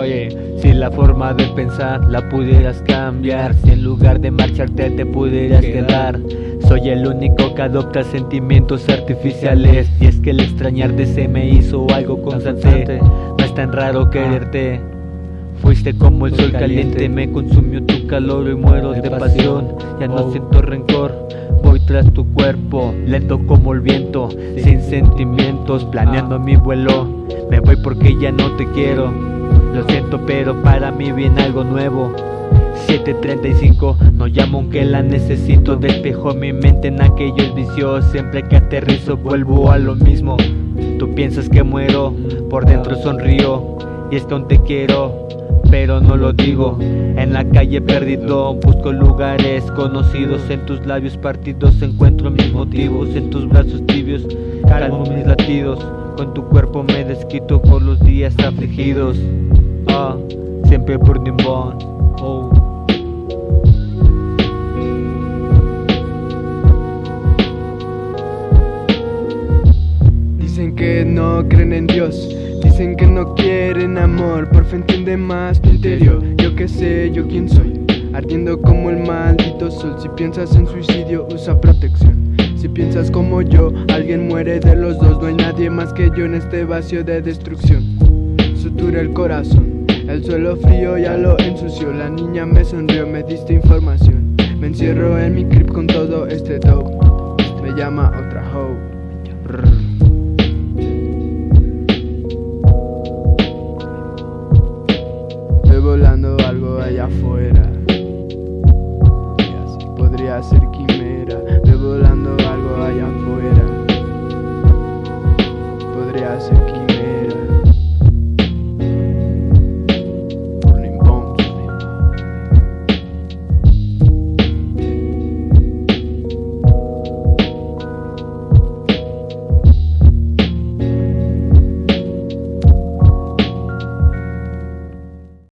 Oye, si la forma de pensar la pudieras cambiar Si en lugar de marcharte te pudieras quedar. Soy el único que adopta sentimientos artificiales. Y es que el extrañarte se me hizo algo constante. No es tan raro quererte. Fuiste como el sol caliente, me consumió tu calor y muero de pasión. Ya no siento rencor, voy tras tu cuerpo Lento como el viento, sin sentimientos, planeando mi vuelo. Me voy porque ya no te quiero Lo siento pero para mí viene algo nuevo. 7.35, no llamo aunque la necesito. Despejo mi mente en aquellos vicios. Siempre que aterrizo vuelvo a lo mismo. Tú piensas que muero, por dentro sonrío. Y es que aún te quiero pero no lo digo. En la calle perdido busco lugares conocidos. En tus labios partidos encuentro mis motivos. En tus brazos tibios calmo mis latidos. Con tu cuerpo me desquito por los días afligidos Ah, siempre burning bone oh. Dicen que no creen en Dios Dicen que no quieren amor, por fin entiende más tu interior. Yo que sé, yo quién soy Ardiendo como el maldito sol. Si piensas en suicidio, usa protección. Si piensas como yo, alguien muere de los dos No hay nadie más que yo en este vacío de destrucción sutura el corazón. El suelo frío ya lo ensució, la niña me sonrió, me diste información. Me encierro en mi crib con todo este dope. Me llama otra hoe. Estoy volando algo allá afuera. Podría ser quimera. Estoy volando algo allá afuera. Podría ser quimera.